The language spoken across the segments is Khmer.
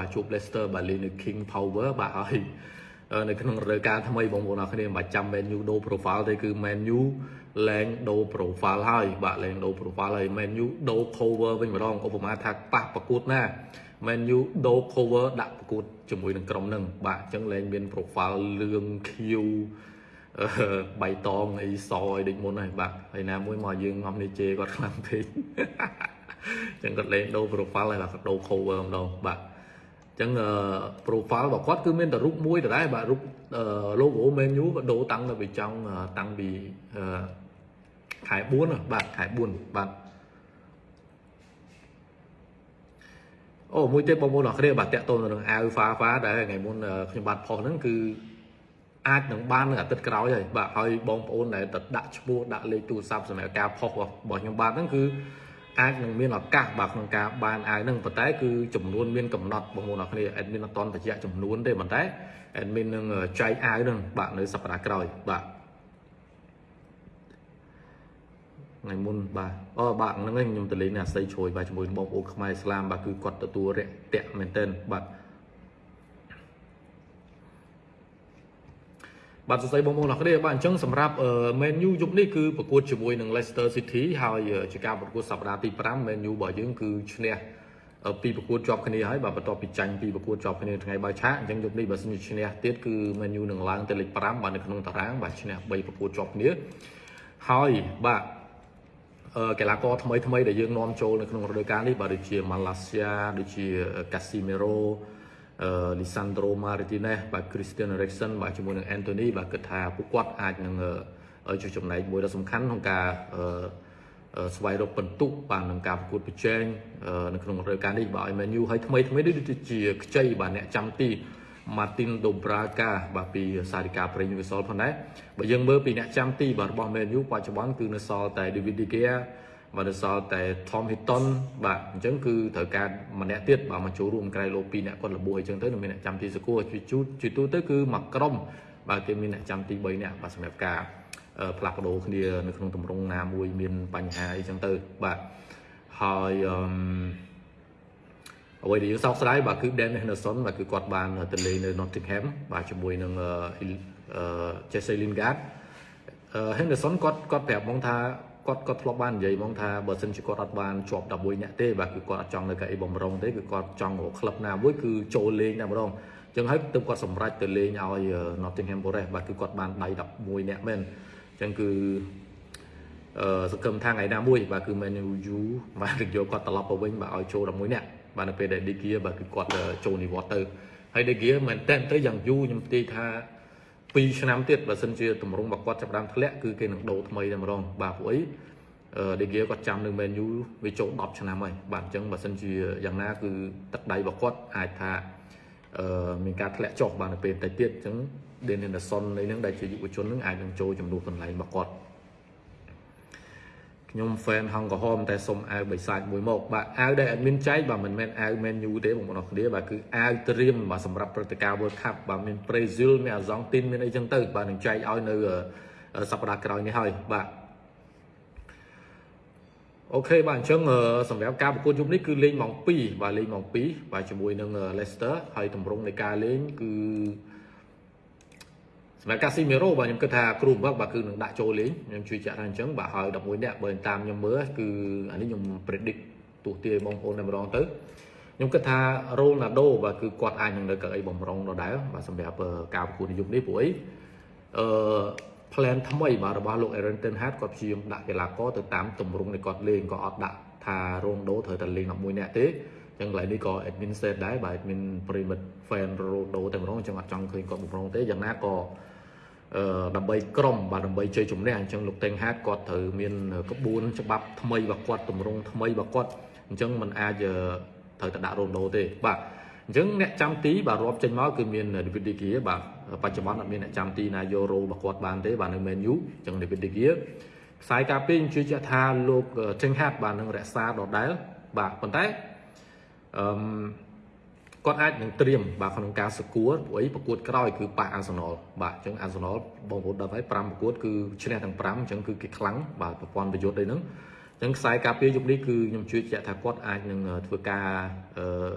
បាទជួប Leicester បាទលេងនៅ King Power បាទហើយនៅក្នុងរដូវកាលថ្មីបងប្អូនអរគ្នាមិនបាច់ចាំ Man U ដូរ profile ទេគឺ Man U លែងដូរ profile ហើយបាទលែងដូរ profile ហើយ Man U ដូរ cover វិញម្ដងឧបមាថាប៉ះប្រកួតណា Man U ដូរ cover ដាក់ប្រកួតជាមួយនឹងក្រុមនឹងបាទអញ្ចឹងលែងមាន profile លឿងខៀវបៃតងអីសអីដូចមុនហើយបាទហើយណាមួយមកយើងមកនេះជេរគាត់ខ្លាំងពេកអញ្ចឹងគាត់លេងដូរ profile ហើយគាត់ដូរ cover ម្ដងបាទអញ្ចឹង profile របស់គាត់គឺមានតែរូបមួយដដែលបាទរូប logo menu ក៏ដូរតាំងពីចង់តាំងពីខែ4បាទខែ4បាទអូមួយទៀតបងប្អូនអរគ្នាបាទតាក់ទងនឹងអាវហ្វាហ្វាដែលថ្ងៃមុនខ្ញុំបាទផុសហ្នឹងគឺអាចនឹងបាននៅអាទិត្យក្រោយហើយបាទហើយបងប្អូនដែលទៅដាក់ឈ្មោះដាក់លេខទូរស័ព្ទសម្រាប់ការផុសរបស់ខ្ញុំបាទហ្នឹងគឺ អាចនឹងមានឱកាសបាទក្នុងការបានអាវហ្នឹងប៉ុន្តែគឺចំនួនមានកំណត់បងប្អូនអរគ្នា admin អត់តន់បញ្ជាក់ចំនួនទេប៉ុន្តែ admin នឹងចែកអាវហ្នឹងបាទនៅសប្តាហ៍ក្រោយបាទថ្ងៃមុនបាទអូបាទហ្នឹងខ្ញុំទៅលេងអាស័យជ្រួយបាទជាមួយបងប្អូនខ្មែរឥស្លាមបាទគឺគាត់ទទួលរយៈមែនទែនបាទ បាទសរសៃបងប្អូនអរគ្នាបាទអញ្ចឹងសម្រាប់ Man U យប់នេះគឺប្រកួតជាមួយនឹង Leicester City ហើយជាការប្រកួតសប្តាហ៍ទី5 Man U របស់យើងគឺឈ្នះពីប្រកួតជាប់គ្នាហើយបាទបន្ទាប់ពីចាញ់ពីប្រកួតជាប់គ្នាថ្ងៃបើឆាកអញ្ចឹងយប់នេះបើសិនជាឈ្នះទៀតគឺ Man U នឹងឡើងទៅលេខ5បាទនៅក្នុងតារាងបាទឈ្នះ3ប្រកួតជាប់គ្នាហើយបាទកីឡាករថ្មីថ្មីដែលយើងនាំចូលនៅក្នុងរដូវកាលនេះបាទដូចជា Malaysia ដូចជា Casemiro អឺ Lisandro Martinez បាទ Christian Eriksen បាទជាមួយនឹង Anthony បាទគិតថាពួកគាត់អាចនឹងចុះចំណែកមួយដ៏សំខាន់ក្នុងការអឺស្វែងរកពិន្ទុបាទនឹងការប្រកួតប្រជែងនៅក្នុងរដូវកាលនេះបាទឲ្យ Man U ឲ្យថ្មីថ្មីនេះដូចជាខ្ចីបាទអ្នកចាំទី Martin Dobraga បាទពីសារិកាប្រេងវិសលផងដែរបើយើងមើលពីអ្នកចាំទីបាទរបស់ Man U បច្ចុប្បន្នគឺនៅសល់តែ David De Gea បាទនៅសល់តែ Tom Hinton បាទអញ្ចឹងគឺត្រូវការម្នាក់ទៀតបាទមកចូលរួមក្រៅលោកពីរអ្នកគាត់លបួសអញ្ចឹងទៅនឹងមានអ្នកចាំទីសកួរជួយជូតជួយទូទៅគឺមួយក្រុមបាទគេមានអ្នកចាំទី3នាក់បាទសម្រាប់ការផ្លាស់ប្ដូរគ្នានៅក្នុងទម្រង់ណាមួយមានបញ្ហាអីចឹងទៅបាទហើយអឺអ្វីដែលយើងសោកស្ដាយបាទគឺ Dan Henderson បាទគឺគាត់បានទៅលេងនៅ Nottingham បាទជាមួយនឹង Jesse Lingard Henderson គាត់គាត់ប្រាប់មកថា គាត់គាត់ធ្លាប់បាននិយាយមកថាបើសិនជាគាត់អត់បានជាប់11នាក់ទេបាទគឺគាត់អត់ចង់នៅកៅអីបំរុងទេគឺគាត់ចង់រកក្លឹបណាមួយគឺចូលលេងតែម្ដងអញ្ចឹងហើយទើបគាត់សម្រេចទៅលេងឲ្យ Nottingham Forest បាទគឺគាត់បានដៃ11នាក់មែនអញ្ចឹងគឺអឺសង្ឃឹមថាថ្ងៃណាមួយបាទគឺ Man U បាទយកគាត់ត្រឡប់ទៅវិញបាទឲ្យចូល11នាក់បាទនៅពេលដែល De Gea បាទគឺគាត់ចូលនិវត្តន៍ទៅហើយ De Gea មែនតើទៅយ៉ាងយូរខ្ញុំផ្ទាយថា 2ឆ្នាំទៀតបើសិនជាតម្រង់របស់គាត់ចាប់ដើមធ្លាក់គឺគេនឹងដូរថ្មីតែម្ដងបាទព្រោះអីដេហ្គាគាត់ចាំនៅ menu វាចូល10ឆ្នាំហើយបាទអញ្ចឹងបើសិនជាយ៉ាងណាគឺទឹកដៃរបស់គាត់អាចថាអឺមានការធ្លាក់ចុះបាទនៅពេលតិចទៀតអញ្ចឹង Dean Henderson នៃនឹងដែលជាយុវជននឹងអាចនឹងចូលចំនួនកន្លែងរបស់គាត់ ខ្ញុំ fan ហងក្រហមតែសុំអាវបិសាចមួយមកបាទអាវដែល admin ចែកបាទមិនមែនអាវ menu ទេបងប្អូនអរគ្នាបាទគឺអាវត្រៀមបាទសម្រាប់ព្រឹត្តិការណ៍ World Cup បាទមាន Brazil មាន Argentina មានអីចឹងទៅបាទនឹងចែកឲ្យនៅសប្តាហ៍ក្រោយនេះហើយបាទអូខេបាទអញ្ចឹងសម្រាប់ការប្រកួតយប់នេះគឺលេងម៉ោង2បាទលេងម៉ោង2បាទជាមួយនឹង Leicester ហើយតម្រង់នៃការលេងគឺ សម្រាប់កាស៊ីមេរ៉ូបាទខ្ញុំគិតថាគ្រូបង្វឹកបាទគឺនឹងដាក់ចូលលេងខ្ញុំជួយចាក់ថាអញ្ចឹងបាទហើយ11នាក់បើតាមខ្ញុំមើលគឺអានេះខ្ញុំ predict ទោះទាបងប្អូនតែម្ដងទៅខ្ញុំគិតថា Ronaldo បាទគឺគាត់អាចនឹងនៅកៅអីបំរុងដដែលបាទសម្រាប់ការប្រកួតនៅយប់នេះព្រោះអីអឺ plan ថ្មីបាទរបស់លោក Aaron Ten Hag គាត់ព្យាយាមដាក់កីឡាករទៅតាមទម្រង់នៃគាត់លេងក៏អត់ដាក់ថា Ronaldo ត្រូវតែលេង11នាក់ទេចឹងកន្លែងនេះក៏ admin set ដែរបាទ admin private fan Ronaldo តែម្ដងចឹងអត់ចង់ឃើញគាត់បំរុងទេយ៉ាងណាក៏អឺ ដើម្បីក្រុមបាទដើម្បីជ័យជំនះអញ្ចឹងលោកតេងហាតគាត់ត្រូវមានក្បួនច្បាប់ថ្មីរបស់គាត់ទម្រង់ថ្មីរបស់គាត់អញ្ចឹងมันអាចត្រូវតែដាក់រ៉ូដូទេបាទអញ្ចឹងអ្នកចាំទីបាទរាប់ចេញមកគឺមាន David De Gea បាទបច្ចុប្បន្នអត់មានអ្នកចាំទីណាយករ៉ូរបស់គាត់បានទេបាទនៅ Man U អញ្ចឹង David De Gea ខ្សែការពារខ្ញុំជឿជាក់ថាលោក Ten Hag បាទនឹងរក្សាដដែលបាទប៉ុន្តែអឺ គាត់អាចនឹងត្រៀមបាទក្នុងការសកួរព្រោះអីប្រកួតក្រោយគឺប៉ះអាសណលបាទអញ្ចឹងអាសណលបងប្អូនដឹងហើយ5ប្រកួតគឺឈ្នះទាំង5អញ្ចឹងគឺគេខ្លាំងបាទប្រព័ន្ធប្រយុទ្ធអីហ្នឹងអញ្ចឹងខ្សែការពារយុគនេះគឺខ្ញុំជឿជាក់ថាគាត់អាចនឹងធ្វើការអឺ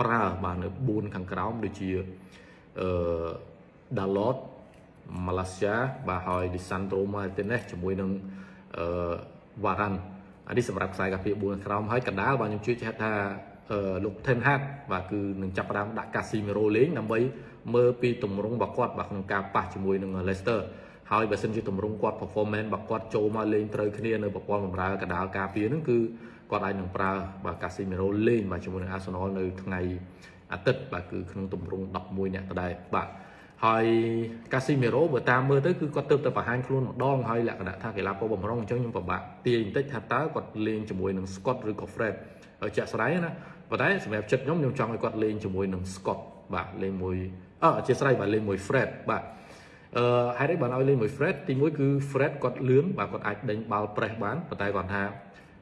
ប្រើបាទនៅ4ខាងក្រោមដូចជាអឺ Dalot Malaysia បាទហើយ Lisandro Martinez ជាមួយនឹងអឺ Varane អានេះសម្រាប់ខ្សែការពារ4ក្រោមហើយកណ្ដាលបាទខ្ញុំជឿជាក់ថា លោក Ten Hag បាទគឺនឹងចាប់ផ្ដើមដាក់ Casemiro លេងដើម្បីមើលពីទម្រង់របស់គាត់បាទក្នុងការប៉ះជាមួយនឹង Leicester ហើយបើសិនជាទម្រង់គាត់ performance របស់គាត់ចូលមកលេងត្រូវគ្នានៅប្រព័ន្ធបម្រើកណ្ដាលការពារហ្នឹងគឺគាត់អាចនឹងប្រើបាទ Casemiro លេងបាទជាមួយនឹង Arsenal នៅថ្ងៃអាទិត្យបាទគឺក្នុងទម្រង់11នាក់ដដែលបាទហើយ Casemiro បើតាមមើលទៅគឺគាត់ទៅទៅបង្ហាញខ្លួនម្ដងហើយលក្ខណៈថាកីឡាករបំរុងអញ្ចឹងខ្ញុំពិបាកទាយបន្តិចថាតើគាត់លេងជាមួយនឹង Scott ឬក៏ Fred ជាក់ស្ដែងណា ប៉ុន្តែសម្រាប់ចិត្តខ្ញុំខ្ញុំចង់ឲ្យគាត់លេងជាមួយនឹង Scott បាទលេងមួយអឺអធិស្ឋានបាទលេងមួយ Fred បាទអឺហេតុអីបានឲ្យលេងមួយ Fred ទីមួយគឺ Fred គាត់លឿនបាទគាត់អាចដេញបាល់ press បានប៉ុន្តែគាត់ថា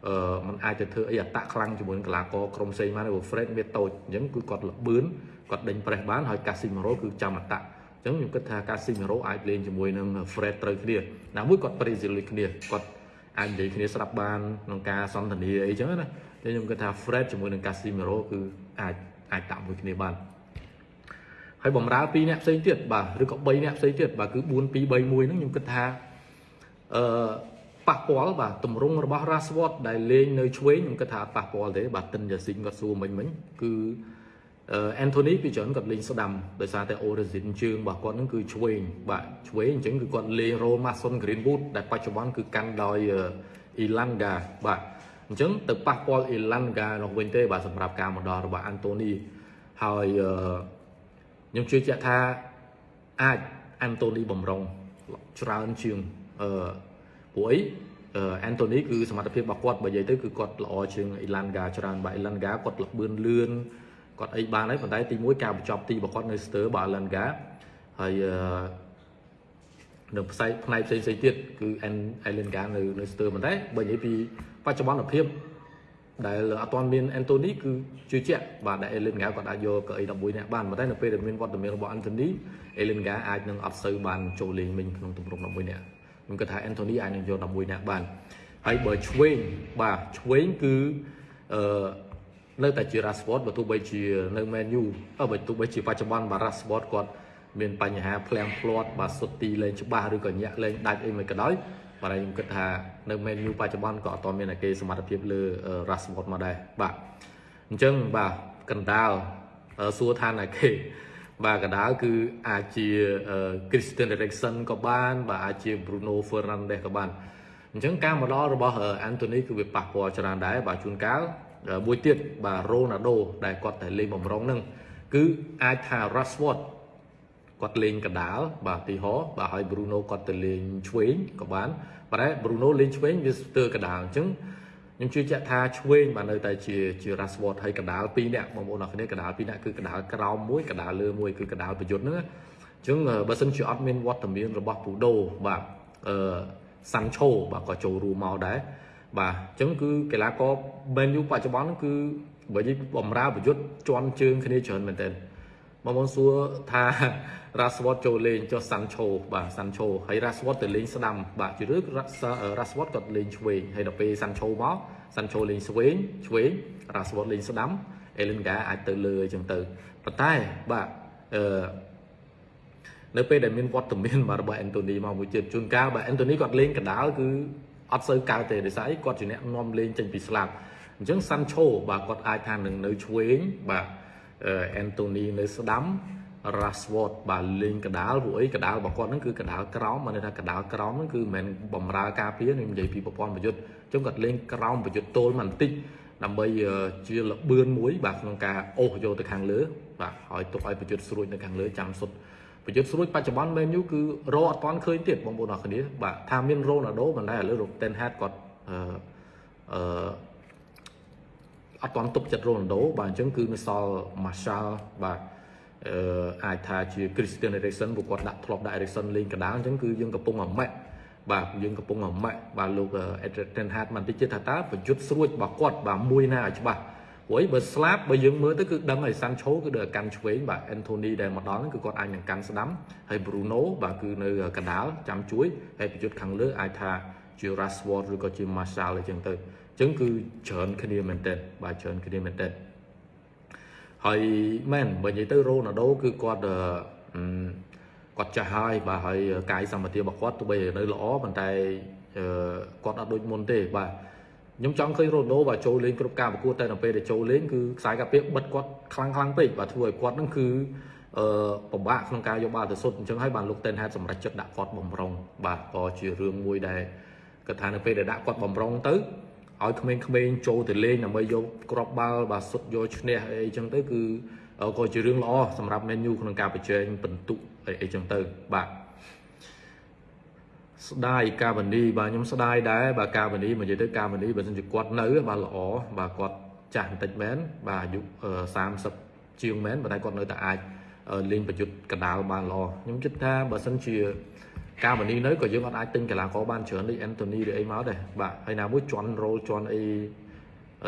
អឺมันអាចទៅធ្វើអីអតាក់ខ្លាំងជាមួយនឹងកីឡាករក្រុមផ្សេងបានព្រោះ Fred វាតូចអញ្ចឹងគឺគាត់លបឿនគាត់ដេញ press បានហើយ Casemiro គឺចាំអតាក់អញ្ចឹងខ្ញុំគិតថា Casemiro អាចលេងជាមួយនឹង Fred ត្រូវគ្នាណាមួយគាត់ Brazil ដូចគ្នាគាត់អាចនិយាយគ្នាស្ដាប់បានក្នុងការសន្ទនាអីចឹងណា តែខ្ញុំគិតថា Fred ជាមួយនឹង Casemiro គឺអាចអាចតាក់មួយគ្នាបានហើយបំរើ2អ្នកផ្សេងទៀតបាទឬក៏3អ្នកផ្សេងទៀតបាទគឺ4 2 3 1ហ្នឹងខ្ញុំគិតថាអឺប៉ះពាល់បាទតម្រង់របស់ Rashford ដែលលេងនៅឆ្វេងខ្ញុំគិតថាអត់ប៉ះពាល់ទេបាទតិនយ៉ាស៊ីងគាត់សួរមិញមិញគឺអឺ Anthony ពីច្រើនគាត់លេងស្ដាំដោយសារតែ origin ជើងរបស់គាត់ហ្នឹងគឺឆ្វេងបាទឆ្វេងអញ្ចឹងគឺគាត់លេង role Mason Greenwood ដែលបច្ចុប្បន្នគឺកាន់ដោយ Ilanga បាទ អញ្ចឹងទៅប៉ះពាល់ Ilanga នោះវិញទេបាទសម្រាប់ការមកដល់របស់ Anthony ហើយអឺខ្ញុំជឿជាក់ថាអាច Anthony បំរុងច្រើនជាងអឺព្រោះអីអេនតូនីគឺសមត្ថភាពរបស់គាត់បើនិយាយទៅគឺគាត់ល្អជាងអ៊ីឡានហ្គាច្រើនបាទអ៊ីឡានហ្គាគាត់លបឿនលឿនគាត់អីបានហើយប៉ុន្តែទី1ការបញ្ចប់ទីរបស់គាត់នៅស្ទើបាទអ៊ីឡានហ្គាហើយ នៅផ្នែកផ្នែកផ្សេងផ្សេងទៀតគឺអេនអ៊ីឡានហ្គានៅនៅស្ទើប៉ុន្តែបើនិយាយពីបច្ចុប្បន្នភាពដែលអត់ទាន់មានអេនតូនីគឺជឿជាក់បាទដែលអេលិនហ្គាគាត់អាចយកកៅអី11នាក់បានប៉ុន្តែនៅពេលដែលមានវត្តមានរបស់អេនតូនីអេលិនហ្គាអាចនឹងអត់សូវបានចូលលេងមិញក្នុងទម្រង់11នាក់ខ្ញុំគិតថា Anthony អាចនឹងយក11នាក់បានហើយបើឆ្វេងបាទឆ្វេងគឺអឺនៅតែជា Rashford បើទោះបីជានៅ Man U អឺបើទោះបីជាបច្ចុប្បន្នបាទ Rashford គាត់ មានបញ្ហាភ្លាំងភ្លាត់បាទសុទ្ធទីលេងច្បាស់ឬក៏ញាក់លេងដាច់អីមិនក៏ដោយបាទខ្ញុំគិតថានៅ Man U បច្ចុប្បន្នក៏អត់ទាន់មានគេសមត្ថភាពលើ Rashford មកដែរបាទអញ្ចឹងបាទកណ្ដាលសួរថាណាគេបាទកដាលគឺអាចជា Christian Eriksen ក៏បាន បាទអាចជា Bruno Fernandes ក៏បានអញ្ចឹងការមកដល់របស់ Anthony គឺវាប៉ះពាល់ច្រើនដែរបាទជួនកាលមួយទៀតបាទ Ronaldo ដែលគាត់តែលេងបំរុងហ្នឹងគឺអាចថា Rashford គាត់លេងកដាលបាទទីហោបាទហើយ Bruno គាត់ទៅលេងឆ្វេងក៏បានប៉ុន្តែ Bruno លេងឆ្វេងវាស្ទើរកដាលអញ្ចឹងខ្ញុំជឿជាក់ថាឆ្វេងបាទនៅតែជាជា Rashford ហើយកដាល2នាក់បងប្អូនអរគ្នាកដាល2នាក់គឺកដាលក្រោមមួយកដាលលើមួយគឺកដាលប្រយុទ្ធហ្នឹងអញ្ចឹងបើសិនជាអត់មានវត្តមានរបស់ពូដូបាទអឺសាន់ឆូបាទក៏ចូលរួមមកដែរបាទអញ្ចឹងគឺកីឡាករ Man U បច្ចុប្បន្នគឺបើនិយាយបំរើប្រយុទ្ធជន់ជើងគ្នាច្រើនមែនទែន បងប្អូនសួរថា Rashford ចូលលេងចុះ Sancho បាទ Sancho ហើយ Rashford ទៅលេងស្ដាំបាទជារឿ Rashford គាត់លេងឆ្វេងហើយដល់ពេល Sancho មក Sancho លេងឆ្វេងឆ្វេង Rashford លេងស្ដាំ Ellinga អាចទៅលើអញ្ចឹងទៅប៉ុន្តែបាទអឺនៅពេលដែលមានវត្តមានបាទរបស់ Anthony មកមួយទៀតជួនកាលបាទ Anthony គាត់លេងកដាលគឺអត់សូវកើតទេដោយសារអីគាត់ជាអ្នកនាំលេងចេញពីស្លាប់អញ្ចឹង Sancho បាទគាត់អាចថានឹងនៅឆ្វេងបាទ អេនតូនីនៅស្ដាំ Rashford បាទលេងកដាលពួកអីកដាលរបស់គាត់ហ្នឹងគឺកដាលក្រោមមកន័យថាកដាលក្រោមហ្នឹងគឺមិនមែនបំរើការពារខ្ញុំនិយាយពីប្រព័ន្ធប្រយុទ្ធអញ្ចឹងគាត់លេងក្រោមប្រយុទ្ធទល់បន្តិចដើម្បីជាលបឿនមួយ បាទក្នុងការអូសយកទៅខាងលើ បាទហើយទុកឲ្យប្រយុទ្ធស្រួចនៅខាងលើចាំសុទ្ធប្រយុទ្ធស្រួចបច្ចុប្បន្ន Man U គឺរអត់ទាន់ឃើញទៀតបងប្អូនអរគ្នាបាទថាមាន Ronaldo មិនដែរឥឡូវ Ten Hag គាត់អឺអឺ អត់ទាន់ទុកចិត្ត Ronaldo បាទអញ្ចឹងគឺនៅសល់ Martial បាទអឺអាចថាជា Christian Eriksen ពួកគាត់ដាក់ធ្លាប់ដាក់ Eriksen លេងកណ្ដាលអញ្ចឹងគឺយើងកំពុងអាម៉ាក់បាទយើងកំពុងអាម៉ាក់បាទលោក Ten Hag បន្តិចទៀតថាតើប្រយុទ្ធស្រួចរបស់គាត់បាទមួយណាឲ្យច្បាស់ព្រោះបើស្លាប់បើយើងមើលទៅគឺដឹងហើយ Sancho គឺដើរកាន់ឆ្វេងបាទ Anthony ដែលមកដល់ហ្នឹងគឺគាត់អាចនឹងកាន់ស្ដាំហើយ Bruno បាទគឺនៅកណ្ដាលចាំជួយហើយប្រយុទ្ធខាងលើអាចថា ជា Rashford ឬក៏ជា Martial អញ្ចឹងទៅអញ្ចឹងគឺច្រើនគ្នាមែនទែនបាទច្រើនគ្នាមែនទែនហហើយមែនបើនិយាយទៅរ៉ូណាល់ដូគឺគាត់អឺគាត់ចាស់ហើយបាទហើយកាយសម្បទារបស់គាត់ទោះបីនៅល្អប៉ុន្តែគាត់អត់ដូចមុនទេបាទខ្ញុំចង់ឃើញរ៉ូណូបាទចូលលេងគ្រប់ការប្រកួតតែនៅពេលដែលចូលលេងគឺខ្សែការពារបិទគាត់ខ្លាំងខ្លាំងពេកបាទធ្វើឲ្យគាត់នឹងគឺអឺពិបាកក្នុងការយកបាល់ទៅសុទ្ធអញ្ចឹងហើយបានលោកតេនហេតសម្រេចចិត្តដាក់គាត់បំរុងបាទក៏ជារឿងមួយដែល គាត់ថានៅពេលដែលដាក់គាត់បំរុងទៅឲ្យក្មេងៗចូលទៅលេងដើម្បីយកគ្រាប់បាល់បាទសុទ្ធយកឈ្នះអីចឹងទៅគឺក៏ជារឿងល្អសម្រាប់ Man U ក្នុងការប្រជែងពិន្ទុអីអីចឹងទៅបាទស្ដាយកាវនីបាទខ្ញុំស្ដាយដែរបាទកាវនីមកនិយាយទៅកាវនីបើមិនជាគាត់នៅបាទល្អបាទគាត់ចាស់បន្តិចមែនបាទអាយុ30ជាងមែនប៉ុន្តែគាត់នៅតែអាចលេងប្រយុទ្ធកដាលបានល្អខ្ញុំគិតថាបើសិនជា កាវនីនៅក៏យើងអត់អាចទិញកីឡាករបានច្រើនដូចអេនតូនីឬអីមកដែរបាទហើយណាមួយជន់រ៉ូលជន់អី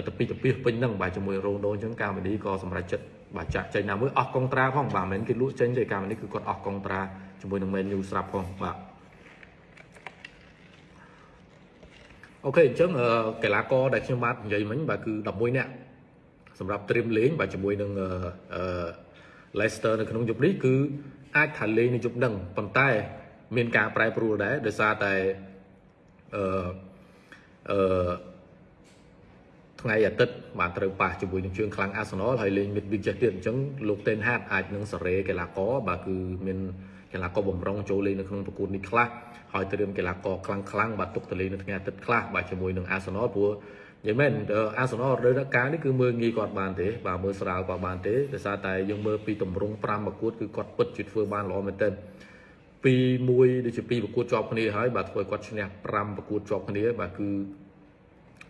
ទៅពីទៅពីពេញហ្នឹងបាទជាមួយរ៉ូណូអញ្ចឹងកាវនីក៏សម្រេចចិត្តបាទចាក់ចេញណាមួយអស់កុងត្រាផងបាទមិនមែនគេលក់ចេញទេកាវនីគឺគាត់អស់កុងត្រាជាមួយនឹង Man U ស្រាប់ផងបាទអូខេអញ្ចឹងកីឡាករដែលខ្ញុំបាទនិយាយមិញបាទគឺ11នាក់សម្រាប់ត្រៀមលេងបាទជាមួយនឹងអឺ Leicester នៅក្នុងយប់នេះគឺអាចថាលេងនៅយប់ហ្នឹងប៉ុន្តែ មានការប្រែប្រួលដែរដោយសារតែអឺអឺថ្ងៃអាទិត្យបានត្រូវប៉ះជាមួយនឹងជើងខ្លាំងអាសនលហើយលេងមិតវិចេះទៀតអញ្ចឹងលោកតេនហាតអាចនឹងសេរីកីឡាករបាទគឺមានកីឡាករបំរុងចូលលេងនៅក្នុងប្រកួតនេះខ្លះហើយត្រៀមកីឡាករខ្លាំងខ្លាំងបាទទុកទៅលេងនៅថ្ងៃអាទិត្យខ្លះបាទជាមួយនឹងអាសនលព្រោះនិយាយមែនអាសនលរដូវកាលនេះគឺមើលងាយគាត់បានទេបាទមើលស្រាលគាត់បានទេដោយសារតែយើងមើលពីតម្រង់5ប្រកួតគឺគាត់ពិតជាធ្វើបានល្អមែនទែន ពីមួយដូចជាពីប្រកួតជាប់គ្នាហើយបាទធ្វើឲ្យគាត់ឈ្នះ5ប្រកួតជាប់គ្នាបាទគឺ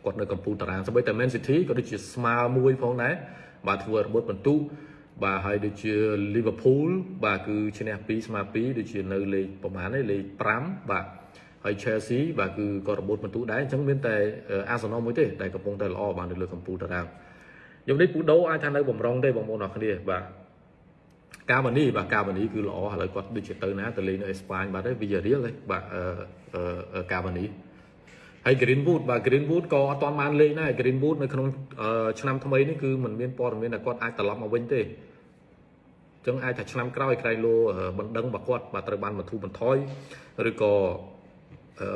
គាត់នៅកំពូលតារាងស្បីតែ Man City ក៏ដូចជាស្មើមួយផងដែរបាទធ្វើរបត់បន្ទុបាទហើយដូចជា Liverpool បាទគឺឈ្នះ2ស្មើ2ដូចជានៅលេខប្រហែលនេះលេខ5បាទហើយ Chelsea បាទគឺក៏របត់បន្ទុដែរអញ្ចឹងមានតែ Arsenal មួយទេដែលកំពុងតែល្អបាទនៅលើកំពូលតារាងខ្ញុំនេះពូដូអាចថានៅបំរុងទេបងប្អូនអរគ្នាបាទ កាវនីបាទកាវនីគឺល្អឥឡូវគាត់ដូចជាទៅណាទៅលេងនៅអេស្ប៉ាញបាទទេវីយ៉ារៀលទេបាទអឺកាវនីហើយ Greenwood បាទ Greenwood ក៏អត់ទាន់បានលេងដែរ Greenwood នៅក្នុងឆ្នាំថ្មីនេះគឺมันមានព័ត៌មានថាគាត់អាចត្រឡប់មកវិញទេចឹងអាចថាឆ្នាំក្រោយក្រៃលោបណ្ដឹងរបស់គាត់បាទត្រូវបានបន្ធូរបន្ថយឬក៏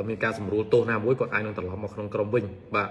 មានការសម្រួលទោសណាមួយគាត់អាចនឹងត្រឡប់មកក្នុងក្រុមវិញបាទ